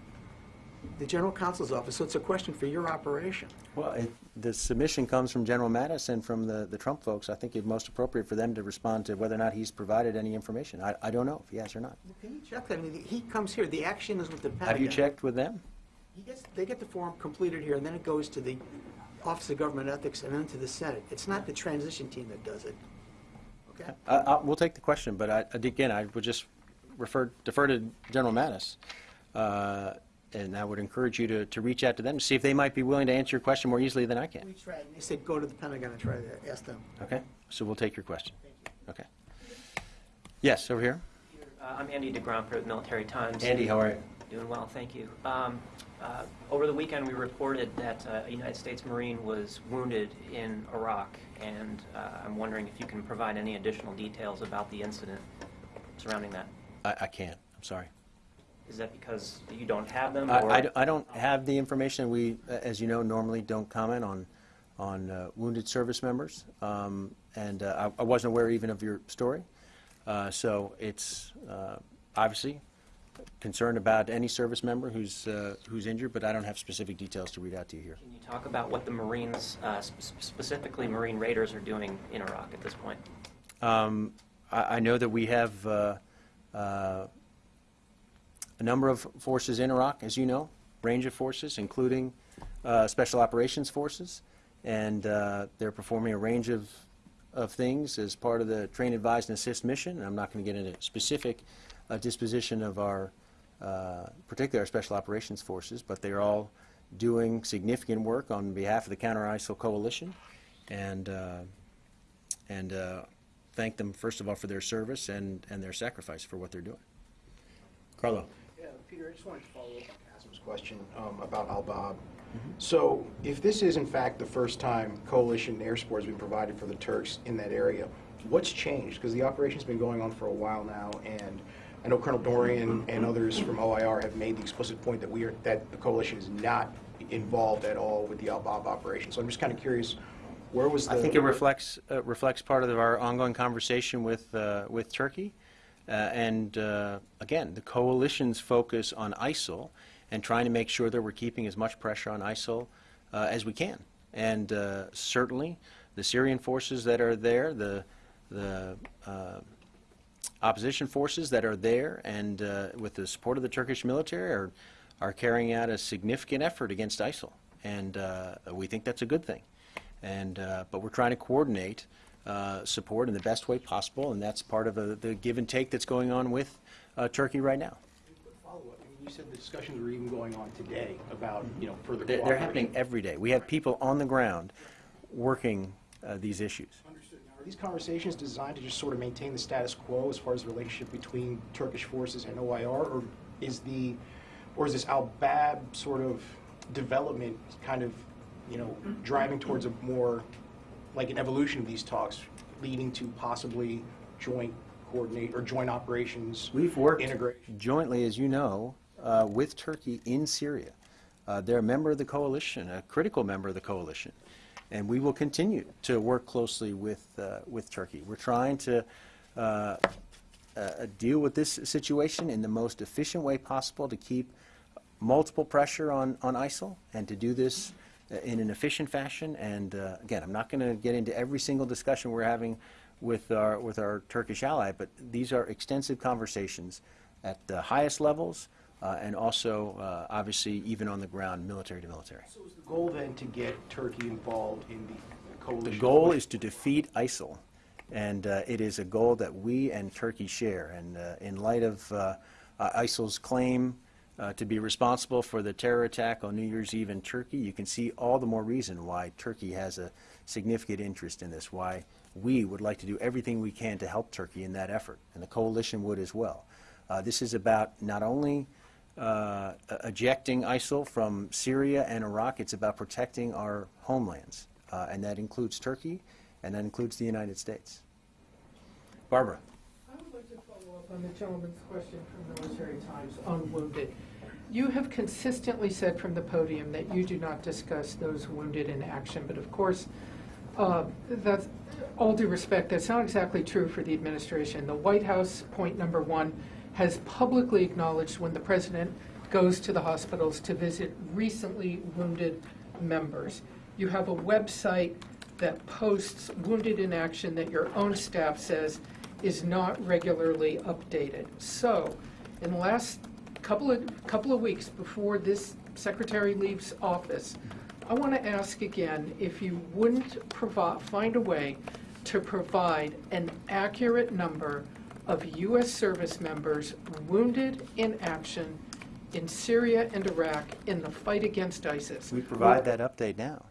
the general counsel's office, so it's a question for your operation. Well, it- the submission comes from General Mattis and from the, the Trump folks. I think it's most appropriate for them to respond to whether or not he's provided any information. I, I don't know if he has or not. Well, Can you check that? I mean, he comes here, the action is with the Pentagon. Have you checked with them? He gets, they get the form completed here, and then it goes to the Office of Government Ethics and then to the Senate. It's not the transition team that does it. Okay? I, I, we'll take the question, but I, again, I would just refer, defer to General Mattis. Uh, and I would encourage you to, to reach out to them to see if they might be willing to answer your question more easily than I can. We tried, and they said, go to the Pentagon and try to ask them. Okay? So we'll take your question. You. Okay. Yes, over here. Uh, I'm Andy deGrandpre for the Military Times. Andy, how are you? Doing well, thank you. Um, uh, Over the weekend, we reported that uh, a United States Marine was wounded in Iraq, and uh, I'm wondering if you can provide any additional details about the incident surrounding that. I, I can't, I'm sorry. Is that because you don't have them? I, or- I I don't have the information. We, as you know, normally don't comment on, on uh, wounded service members. Um, And uh, I I wasn't aware even of your story. Uh, So it's uh, obviously concerned about any service member who's, uh, who's injured, but I don't have specific details to read out to you here. Can you talk about what the Marines, uh, sp- specifically Marine Raiders, are doing in Iraq at this point? Um, I, I know that we have uh, uh, a number of forces in Iraq, as you know, range of forces, including uh, special operations forces, and uh, they're performing a range of, of things as part of the train, advise, and assist mission. And I'm not going to get into specific uh, disposition of our, uh, particularly our special operations forces, but they're all doing significant work on behalf of the Counter-ISIL coalition, and uh, and uh, thank them, first of all, for their service and, and their sacrifice for what they're doing. Carlo? Yeah, Peter, I just wanted to follow up on Kasim's question um, about Al-Bab. So if this is in fact the first time coalition air support has been provided for the Turks in that area, what's changed? Because the operation's been going on for a while now, and I know Colonel Dorrian and others from OIR have made the explicit point that we are, that the coalition is not involved at all with the Al-Bab operation. So I'm just kind of curious, where was the... I think it reflects, uh, reflects part of our ongoing conversation with, uh, with Turkey. Uh, and uh, again, the coalition's focus on ISIL and trying to make sure that we're keeping as much pressure on ISIL uh, as we can. And uh, certainly, the Syrian forces that are there, the, the uh, opposition forces that are there and uh, with the support of the Turkish military are, are carrying out a significant effort against ISIL. And uh, we think that's a good thing. And, uh, but we're trying to coordinate uh, support in the best way possible, and that's part of a, the give and take that's going on with uh, Turkey right now. Follow-up, I mean, you said the discussions were even going on today about, you know, further They're, they're happening every day. We have people on the ground working uh, these issues. Are these conversations designed to just sort of maintain the status quo as far as the relationship between Turkish forces and OIR, or is the, or is this al-Bab sort of development kind of, you know, driving towards a more, like an evolution of these talks, leading to possibly joint coordinate, or joint operations? We've worked Integration. jointly, as you know, uh, with Turkey in Syria. Uh, They're a member of the coalition, a critical member of the coalition, and we will continue to work closely with, uh, with Turkey. We're trying to uh, uh, deal with this situation in the most efficient way possible to keep multiple pressure on, on ISIL and to do this uh, in an efficient fashion. And uh, again, I'm not going to get into every single discussion we're having with our, with our Turkish ally, but these are extensive conversations at the highest levels uh, and also, uh, obviously, even on the ground, military to military. So is the goal then to get Turkey involved in the coalition? The goal is to defeat ISIL, and uh, it is a goal that we and Turkey share. And uh, in light of uh, uh, ISIL's claim uh, to be responsible for the terror attack on New Year's Eve in Turkey, you can see all the more reason why Turkey has a significant interest in this, why we would like to do everything we can to help Turkey in that effort, and the coalition would as well. Uh, This is about not only uh, ejecting ISIL from Syria and Iraq, it's about protecting our homelands, Uh, and that includes Turkey, and that includes the United States. Barbara? I would like to follow up on the gentleman's question from Military Times on wounded. You have consistently said from the podium that you do not discuss those wounded in action, but of course, uh, that's, all due respect, that's not exactly true for the administration. The White House, point number one, has publicly acknowledged when the president goes to the hospitals to visit recently wounded members. You have a website that posts wounded in action that your own staff says is not regularly updated. So, in the last couple of, couple of weeks before this secretary leaves office, I want to ask again if you wouldn't find a way to provide an accurate number of U.S. service members wounded in action in Syria and Iraq in the fight against ISIS. We provide that update now.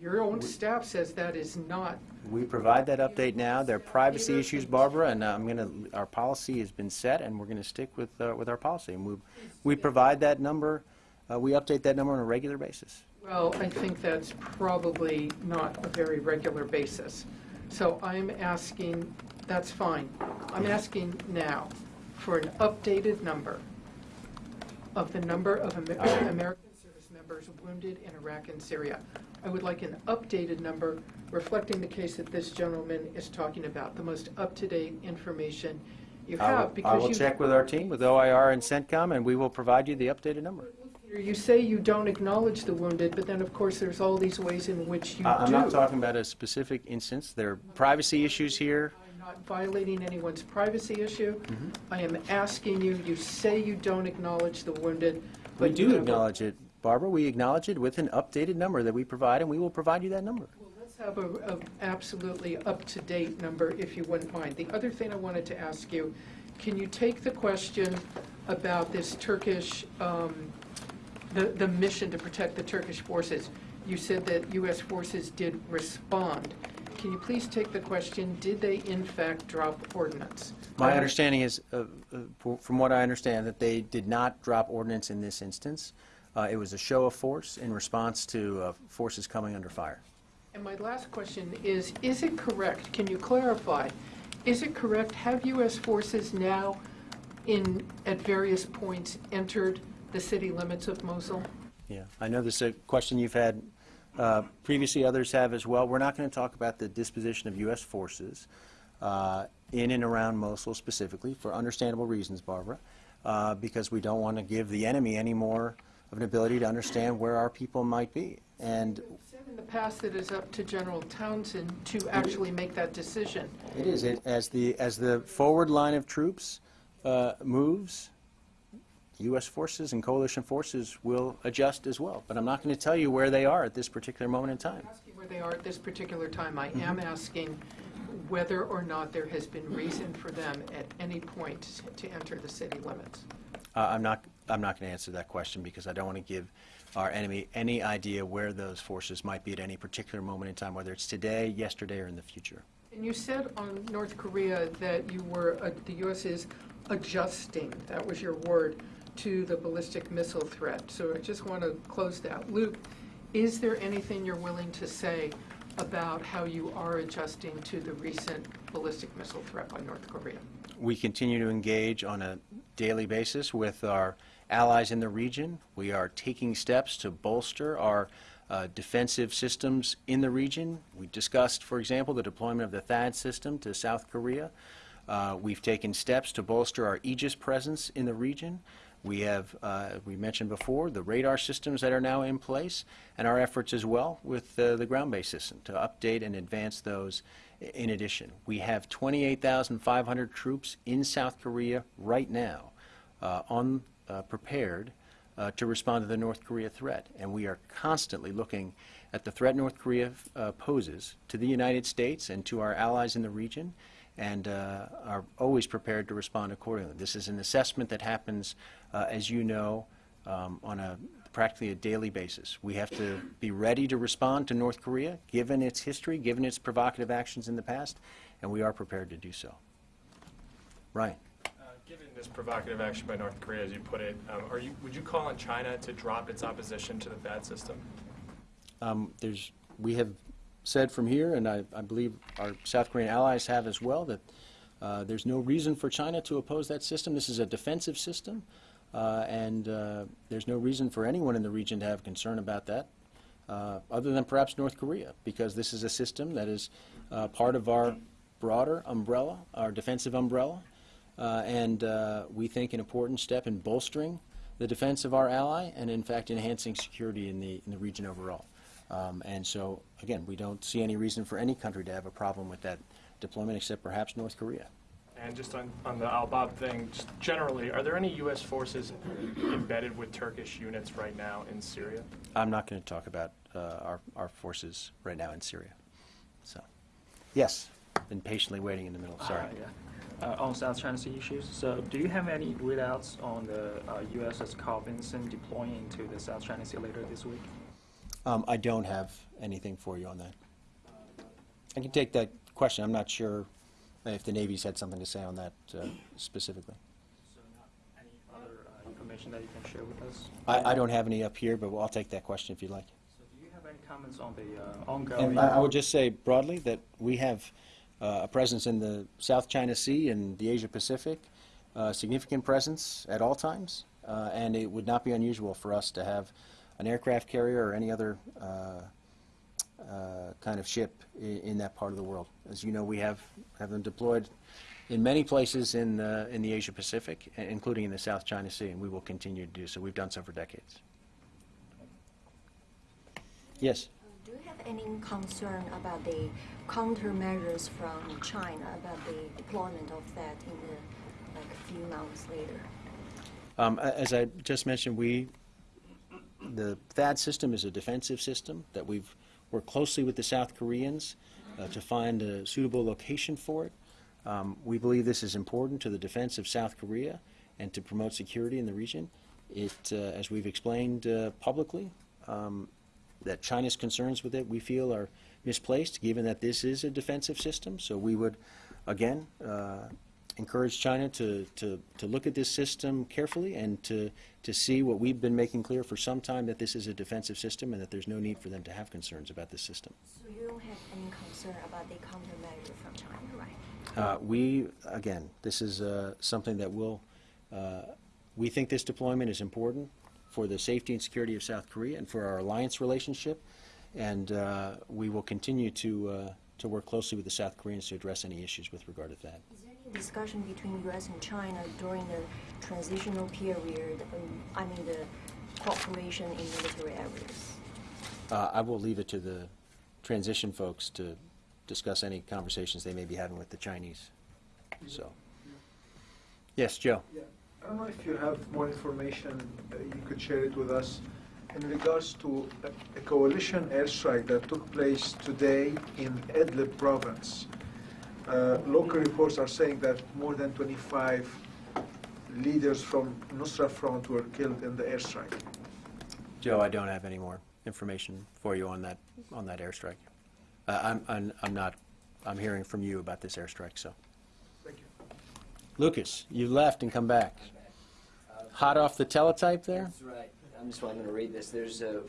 Your own staff says that is not We provide that update now. There are privacy issues, Barbara, and uh, I'm going to, our policy has been set, and we're going to stick with, uh, with our policy. And we, we provide that number, uh, we update that number on a regular basis. Well, I think that's probably not a very regular basis. So I'm asking, that's fine. I'm asking now for an updated number of the number of Amer- uh, American service members wounded in Iraq and Syria. I would like an updated number reflecting the case that this gentleman is talking about, the most up-to-date information you I will- have. I because will you- check with our team, with OIR and CENTCOM, and we will provide you the updated number. You say you don't acknowledge the wounded, but then, of course, there's all these ways in which you do. I- I'm not talking about a specific instance. There are privacy issues here. Not violating anyone's privacy issue. Mm-hmm. I am asking you, you say you don't acknowledge the wounded, We but you do acknowledge it, Barbara. We acknowledge it with an updated number that we provide, and we will provide you that number. Well, Let's have a, a absolutely up-to-date number, if you wouldn't mind. The other thing I wanted to ask you, can you take the question about this Turkish, um, the, the mission to protect the Turkish forces? You said that U.S. forces did respond. Can you please take the question, did they in fact drop ordnance? My understanding is, uh, uh, from what I understand, that they did not drop ordnance in this instance. Uh, It was a show of force in response to uh, forces coming under fire. And my last question is, is it correct, can you clarify, is it correct, have U.S. forces now in, at various points, entered the city limits of Mosul? Yeah, I know this is a question you've had uh, previously, others have as well. We're not going to talk about the disposition of U.S. forces uh, in and around Mosul specifically, for understandable reasons, Barbara, uh, because we don't want to give the enemy any more of an ability to understand where our people might be. And said in the past it's up to General Townsend to actually make that decision. It is. It, as the as the forward line of troops uh, moves, U.S. forces and coalition forces will adjust as well. But I'm not going to tell you where they are at this particular moment in time. Asking where they are at this particular time, I am asking whether or not there has been reason for them at any point to enter the city limits. Uh, I'm not. I'm not going to answer that question because I don't want to give our enemy any idea where those forces might be at any particular moment in time, whether it's today, yesterday, or in the future. And you said on North Korea that you were, uh, the U.S. is adjusting, that was your word, to the ballistic missile threat. So I just want to close that loop. Is there anything you're willing to say about how you are adjusting to the recent ballistic missile threat by North Korea? We continue to engage on a daily basis with our allies in the region. We are taking steps to bolster our uh, defensive systems in the region. We discussed, for example, the deployment of the THAAD system to South Korea. Uh, we've taken steps to bolster our Aegis presence in the region. We have, uh, we mentioned before, the radar systems that are now in place, and our efforts as well with uh, the ground-based system to update and advance those in addition. We have 28,500 troops in South Korea right now, uh, on, uh, prepared uh, to respond to the North Korea threat. And we are constantly looking at the threat North Korea uh, poses to the United States and to our allies in the region, and uh, are always prepared to respond accordingly. This is an assessment that happens, uh, as you know, um, on a practically a daily basis. We have to be ready to respond to North Korea, given its history, given its provocative actions in the past, and we are prepared to do so. Ryan? Uh, Given this provocative action by North Korea, as you put it, um, are you, would you call on China to drop its opposition to the THAAD system? Um, there's, we have said from here, and I, I believe our South Korean allies have as well, that uh, there's no reason for China to oppose that system. This is a defensive system, uh, and uh, there's no reason for anyone in the region to have concern about that, uh, other than perhaps North Korea, because this is a system that is uh, part of our broader umbrella, our defensive umbrella, uh, and we think an important step in bolstering the defense of our ally and, in fact, enhancing security in the, in the region overall. Um, and so, again, we don't see any reason for any country to have a problem with that deployment except perhaps North Korea. And just on, on the Al-Bab thing, just generally, are there any U.S. forces embedded with Turkish units right now in Syria? I'm not going to talk about uh, our, our forces right now in Syria. So, yes, been patiently waiting in the middle. Sorry. Uh, yeah. Uh, on South China Sea issues, so do you have any readouts on the uh, USS Carl Vinson deploying into the South China Sea later this week? Um, I don't have anything for you on that. I can take that question. I'm not sure if the Navy's had something to say on that uh, specifically. Any other uh, information that you can share with us? I, I don't have any up here, but I'll take that question if you'd like. So do you have any comments on the uh, ongoing? And I I would just say broadly that we have uh, a presence in the South China Sea and the Asia Pacific, uh, significant presence at all times, uh, and it would not be unusual for us to have an aircraft carrier or any other uh, uh, kind of ship in, in that part of the world. As you know, we have, have them deployed in many places in, uh, in the Asia Pacific, including in the South China Sea, and we will continue to do so. We've done so for decades. Yes? Do you have any concern about the countermeasures from China about the deployment of that in the, like, a few months later? Um, As I just mentioned, we, the THAAD system is a defensive system that we've worked closely with the South Koreans uh, to find a suitable location for it. Um, We believe this is important to the defense of South Korea and to promote security in the region. It, uh, as we've explained uh, publicly, um, that China's concerns with it, we feel are misplaced, given that this is a defensive system. So we would, again, uh, encourage China to, to, to look at this system carefully and to, to see what we've been making clear for some time, that this is a defensive system and that there's no need for them to have concerns about this system. So you don't have any concern about the countermeasure from China, right? Uh, We, again, this is uh, something that will, uh, we think this deployment is important for the safety and security of South Korea and for our alliance relationship, and uh, we will continue to, uh, to work closely with the South Koreans to address any issues with regard to that. Is there any discussion between U.S. and China during the transitional period, um, I mean, the cooperation in military areas? Uh, I will leave it to the transition folks to discuss any conversations they may be having with the Chinese. So, yes, Joe. Yeah, I don't know if you have more information, uh, you could share it with us, in regards to a a coalition airstrike that took place today in Idlib province. Uh, Local reports are saying that more than 25 leaders from Nusra Front were killed in the airstrike. Joe, I don't have any more information for you on that, on that airstrike. Uh, I'm, I'm, I'm not, I'm hearing from you about this airstrike, so. Thank you. Lucas, you left and come back. Hot off the teletype there? That's right. I'm just going to read this. There's a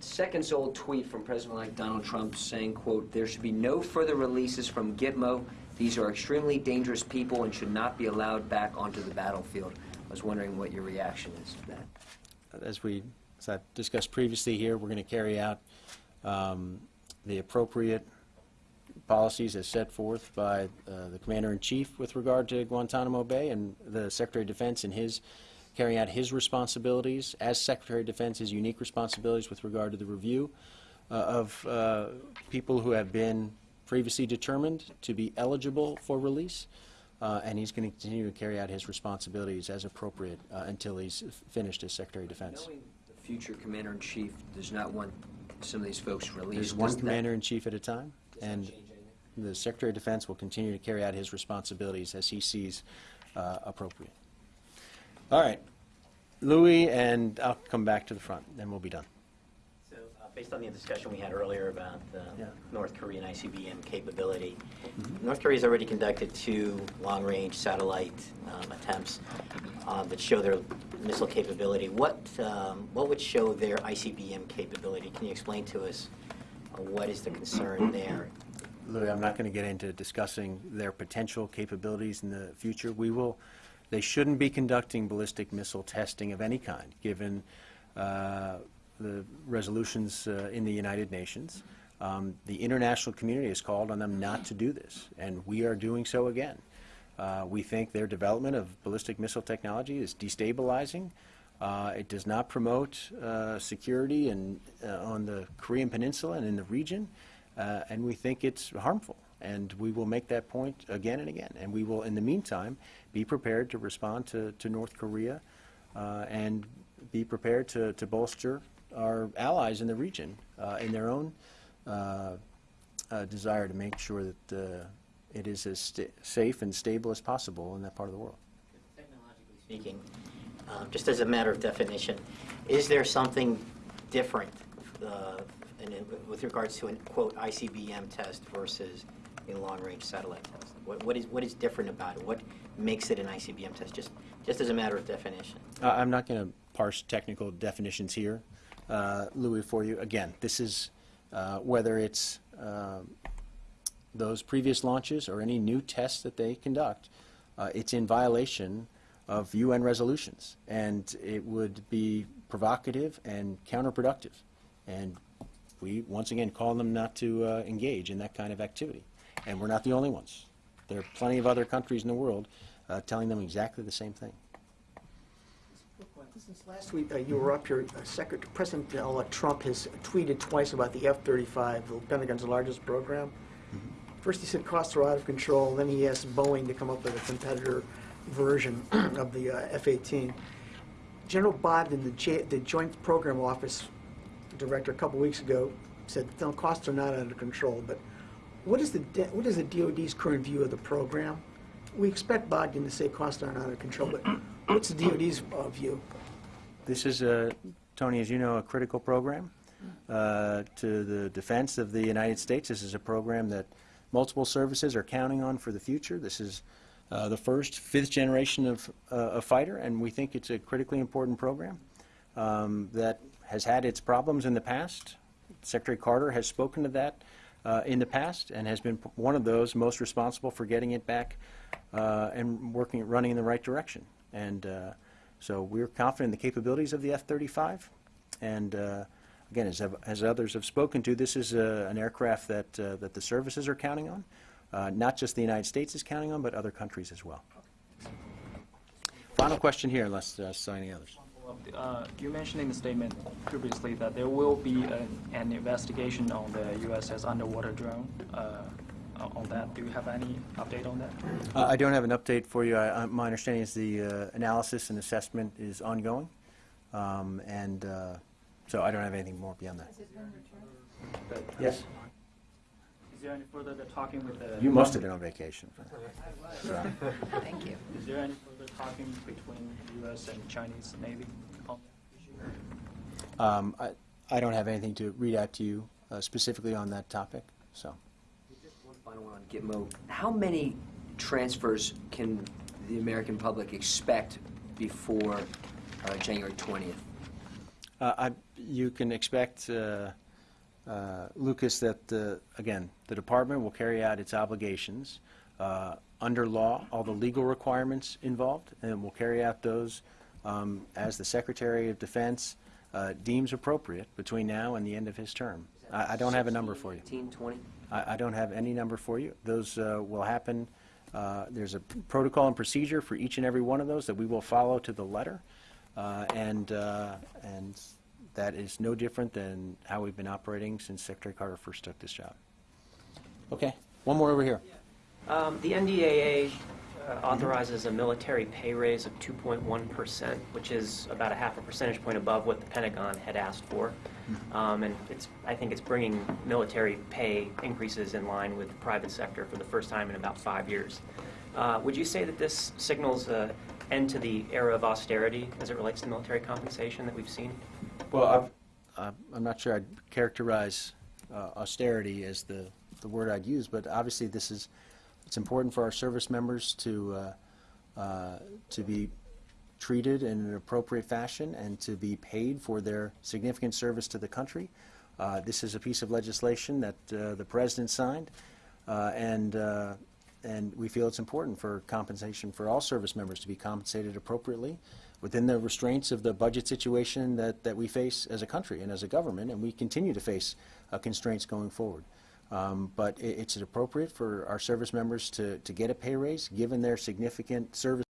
seconds-old tweet from President-elect Donald Trump saying, quote, "There should be no further releases from Gitmo. These are extremely dangerous people and should not be allowed back onto the battlefield." I was wondering what your reaction is to that. As we, as I discussed previously here, we're going to carry out um, the appropriate policies as set forth by uh, the Commander-in-Chief with regard to Guantanamo Bay and the Secretary of Defense and his, carrying out his responsibilities as Secretary of Defense, his unique responsibilities with regard to the review uh, of uh, people who have been previously determined to be eligible for release. Uh, and he's going to continue to carry out his responsibilities as appropriate uh, until he's finished as Secretary of Defense. Knowing the future Commander-in-Chief does not want some of these folks released. There's one commander-in-chief at a time, and the Secretary of Defense will continue to carry out his responsibilities as he sees uh, appropriate. All right, Louis, and I'll come back to the front, then we'll be done. So, uh, based on the discussion we had earlier about the Yeah. North Korean ICBM capability, North Korea has already conducted two long-range satellite um, attempts uh, that show their missile capability. What, um, what would show their ICBM capability? Can you explain to us uh, what is the concern there? Louis, I'm not going to get into discussing their potential capabilities in the future. We will, they shouldn't be conducting ballistic missile testing of any kind, given uh, the resolutions uh, in the United Nations. Um, The international community has called on them not to do this, and we are doing so again. Uh, We think their development of ballistic missile technology is destabilizing. Uh, It does not promote uh, security in, uh, on the Korean Peninsula and in the region, uh, and we think it's harmful. And we will make that point again and again. And we will, in the meantime, be prepared to respond to, to North Korea uh, and be prepared to, to bolster our allies in the region uh, in their own uh, uh, desire to make sure that uh, it is as safe and stable as possible in that part of the world. Technologically speaking, um, just as a matter of definition, is there something different uh, in- in- with regards to a quote ICBM test versus a long-range satellite test? What what is, what is different about it? What makes it an ICBM test, just, just as a matter of definition? Uh, I'm not going to parse technical definitions here, uh, Louis, for you. Again, this is uh, whether it's um, those previous launches or any new tests that they conduct, uh, it's in violation of UN resolutions, and it would be provocative and counterproductive. And we, once again, call them not to uh, engage in that kind of activity. And we're not the only ones. There are plenty of other countries in the world uh, telling them exactly the same thing. Since last week, uh, you were up here, uh, President-elect Trump has tweeted twice about the F-35, the Pentagon's largest program. First, he said costs are out of control, then he asked Boeing to come up with a competitor version of the uh, F-18. General Bogdan, the J- the Joint Program Office Director, a couple weeks ago, said, no, costs are not under control, but what is the, what is the DOD's current view of the program? We expect Bogdan to say costs aren't of control, but what's the DOD's uh, view? This is, a, Tony, as you know, a critical program uh, to the defense of the United States. This is a program that multiple services are counting on for the future. This is uh, the first, fifth generation of uh, a fighter, and we think it's a critically important program um, that has had its problems in the past. Secretary Carter has spoken to that uh, in the past and has been one of those most responsible for getting it back uh, and working, running in the right direction. And uh, so we're confident in the capabilities of the F-35. And uh, again, as, as others have spoken to, this is uh, an aircraft that, uh, that the services are counting on. Uh, Not just the United States is counting on, but other countries as well. Final question here, unless uh, so any others. Follow the, uh, you mentioned in the statement previously that there will be an, an investigation on the USS underwater drone. Uh, on that, do you have any update on that? Uh, I don't have an update for you. I, I, my understanding is the uh, analysis and assessment is ongoing, um, and uh, so I don't have anything more beyond that. Yes. Is there any further talking with the? You must have been on vacation. Thank you. Is there any further talking between U.S. and Chinese Navy on? Um, I, I don't have anything to read out to you uh, specifically on that topic. So. One final one on Gitmo. How many transfers can the American public expect before uh, January 20th? Uh, I, you can expect, uh, uh, Lucas, that, uh, again, the department will carry out its obligations uh, under law, all the legal requirements involved, and we'll carry out those um, as the Secretary of Defense uh, deems appropriate between now and the end of his term. I, I don't have a number for you. 15, 20? I, I don't have any number for you. Those uh, will happen, uh, there's a protocol and procedure for each and every one of those that we will follow to the letter. Uh, And, uh, and that is no different than how we've been operating since Secretary Carter first took this job. Okay, one more over here. Um, The NDAA uh, authorizes a military pay raise of 2.1%, which is about a half a percentage point above what the Pentagon had asked for. Um, And it's, I think it's bringing military pay increases in line with the private sector for the first time in about five years. Uh, Would you say that this signals an end to the era of austerity as it relates to military compensation that we've seen? Well, I've- I'm I'm not sure I'd characterize uh, austerity as the, the word I'd use, but obviously this is, it's important for our service members to, uh, uh, to be treated in an appropriate fashion and to be paid for their significant service to the country. Uh, This is a piece of legislation that uh, the President signed, uh, and, uh, and we feel it's important for compensation for all service members to be compensated appropriately within the restraints of the budget situation that, that we face as a country and as a government, and we continue to face constraints going forward. Um, But i it's appropriate for our service members to, to get a pay raise, given their significant service